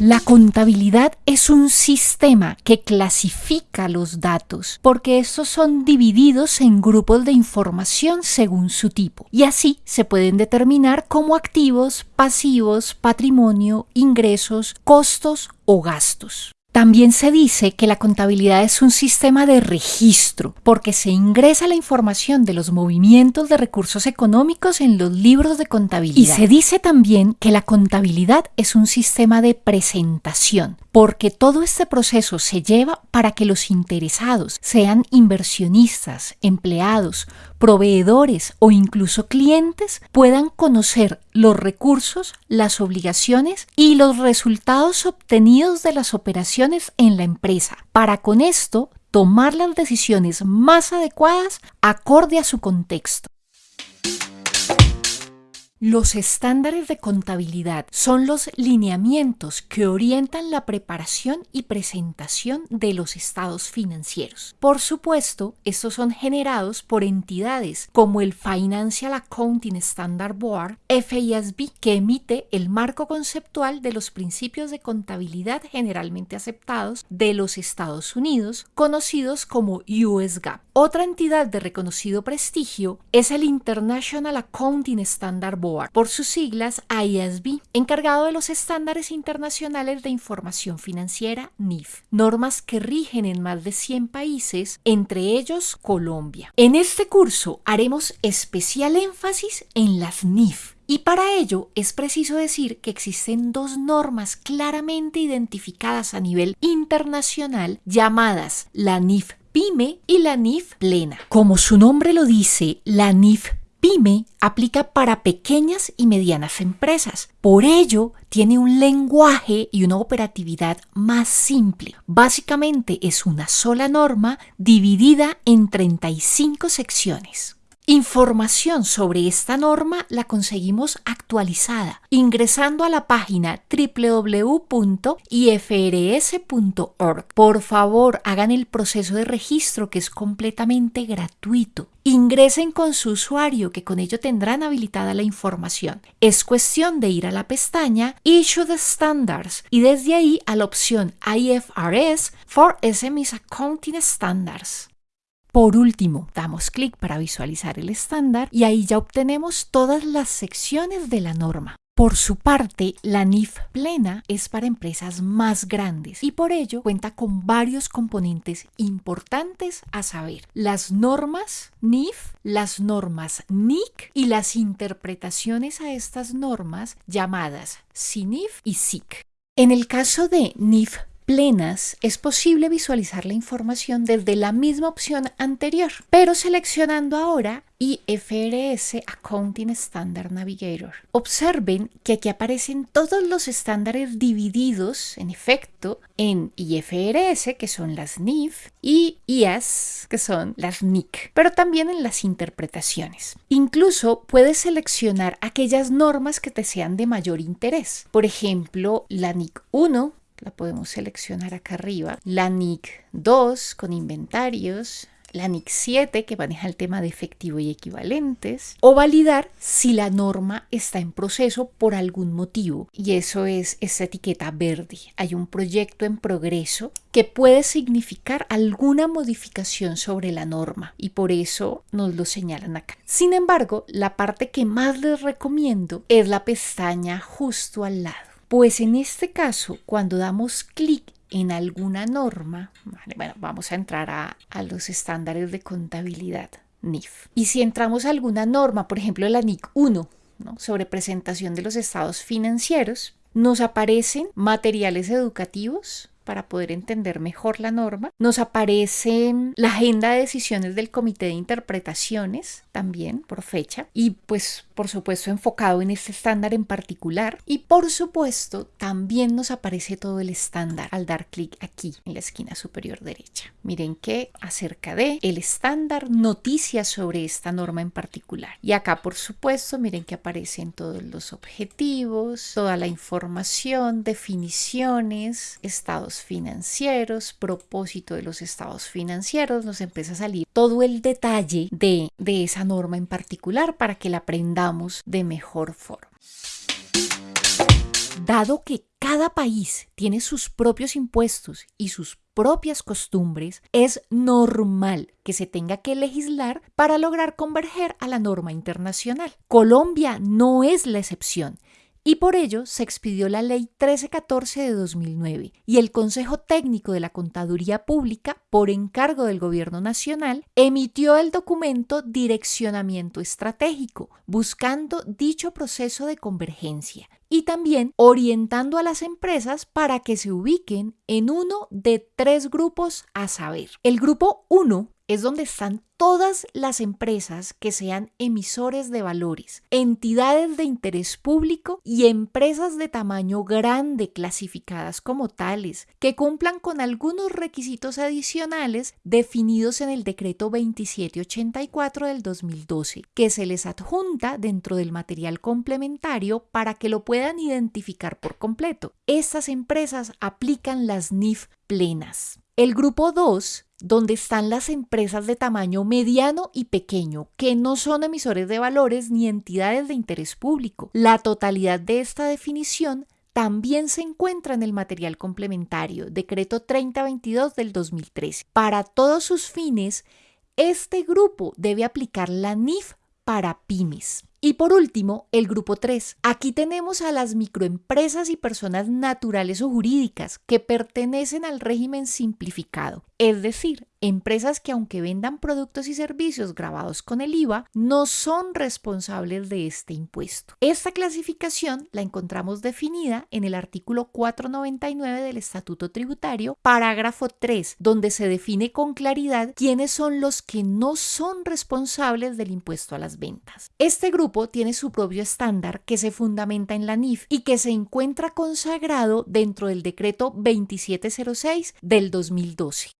La contabilidad es un sistema que clasifica los datos porque estos son divididos en grupos de información según su tipo y así se pueden determinar como activos, pasivos, patrimonio, ingresos, costos o gastos. También se dice que la contabilidad es un sistema de registro, porque se ingresa la información de los movimientos de recursos económicos en los libros de contabilidad. Y se dice también que la contabilidad es un sistema de presentación, porque todo este proceso se lleva para que los interesados, sean inversionistas, empleados, proveedores o incluso clientes, puedan conocer los recursos, las obligaciones y los resultados obtenidos de las operaciones en la empresa, para con esto tomar las decisiones más adecuadas acorde a su contexto. Los estándares de contabilidad son los lineamientos que orientan la preparación y presentación de los estados financieros. Por supuesto, estos son generados por entidades como el Financial Accounting Standard Board, FASB, que emite el marco conceptual de los principios de contabilidad generalmente aceptados de los Estados Unidos, conocidos como US GAAP. Otra entidad de reconocido prestigio es el International Accounting Standard Board, por sus siglas ISB, encargado de los estándares internacionales de información financiera NIF, normas que rigen en más de 100 países, entre ellos Colombia. En este curso haremos especial énfasis en las NIF, y para ello es preciso decir que existen dos normas claramente identificadas a nivel internacional llamadas la NIF PYME y la NIF plena. Como su nombre lo dice, la NIF PYME aplica para pequeñas y medianas empresas. Por ello, tiene un lenguaje y una operatividad más simple. Básicamente es una sola norma dividida en 35 secciones. Información sobre esta norma la conseguimos actualizada ingresando a la página www.ifrs.org. Por favor, hagan el proceso de registro que es completamente gratuito. Ingresen con su usuario que con ello tendrán habilitada la información. Es cuestión de ir a la pestaña Issue the Standards y desde ahí a la opción IFRS for SMEs Accounting Standards. Por último, damos clic para visualizar el estándar y ahí ya obtenemos todas las secciones de la norma. Por su parte, la NIF plena es para empresas más grandes y por ello cuenta con varios componentes importantes a saber. Las normas NIF, las normas NIC y las interpretaciones a estas normas llamadas CINIF y SIC. En el caso de NIF plenas, es posible visualizar la información desde la misma opción anterior, pero seleccionando ahora IFRS Accounting Standard Navigator. Observen que aquí aparecen todos los estándares divididos, en efecto, en IFRS, que son las NIF, y IAS, que son las NIC, pero también en las interpretaciones. Incluso puedes seleccionar aquellas normas que te sean de mayor interés. Por ejemplo, la NIC 1 la podemos seleccionar acá arriba. La NIC 2 con inventarios, la NIC 7 que maneja el tema de efectivo y equivalentes, o validar si la norma está en proceso por algún motivo. Y eso es esta etiqueta verde. Hay un proyecto en progreso que puede significar alguna modificación sobre la norma y por eso nos lo señalan acá. Sin embargo, la parte que más les recomiendo es la pestaña justo al lado. Pues en este caso, cuando damos clic en alguna norma, bueno, vamos a entrar a, los estándares de contabilidad NIF. Y si entramos a alguna norma, por ejemplo la NIC 1, sobre presentación de los estados financieros, nos aparecen materiales educativos, para poder entender mejor la norma. Nos aparece la agenda de decisiones del Comité de Interpretaciones también por fecha y pues por supuesto enfocado en este estándar en particular. Y por supuesto también nos aparece todo el estándar al dar clic aquí en la esquina superior derecha. Miren que acerca de el estándar noticias sobre esta norma en particular. Y acá por supuesto miren que aparecen todos los objetivos, toda la información, definiciones, estados financieros, propósito de los estados financieros, nos empieza a salir todo el detalle de, de esa norma en particular para que la aprendamos de mejor forma. Dado que cada país tiene sus propios impuestos y sus propias costumbres, es normal que se tenga que legislar para lograr converger a la norma internacional. Colombia no es la excepción y por ello se expidió la Ley 1314 de 2009 y el Consejo Técnico de la Contaduría Pública, por encargo del Gobierno Nacional, emitió el documento Direccionamiento Estratégico, buscando dicho proceso de convergencia y también orientando a las empresas para que se ubiquen en uno de tres grupos a saber. El grupo 1 es donde están todas las empresas que sean emisores de valores, entidades de interés público y empresas de tamaño grande clasificadas como tales, que cumplan con algunos requisitos adicionales definidos en el decreto 2784 del 2012, que se les adjunta dentro del material complementario para que lo puedan identificar por completo. Estas empresas aplican las NIF plenas. El grupo 2 donde están las empresas de tamaño mediano y pequeño, que no son emisores de valores ni entidades de interés público. La totalidad de esta definición también se encuentra en el material complementario, decreto 3022 del 2013. Para todos sus fines, este grupo debe aplicar la NIF para pymes. Y por último, el grupo 3. Aquí tenemos a las microempresas y personas naturales o jurídicas que pertenecen al régimen simplificado, es decir, empresas que aunque vendan productos y servicios grabados con el IVA, no son responsables de este impuesto. Esta clasificación la encontramos definida en el artículo 499 del Estatuto Tributario, parágrafo 3, donde se define con claridad quiénes son los que no son responsables del impuesto a las ventas. Este grupo tiene su propio estándar que se fundamenta en la NIF y que se encuentra consagrado dentro del decreto 2706 del 2012.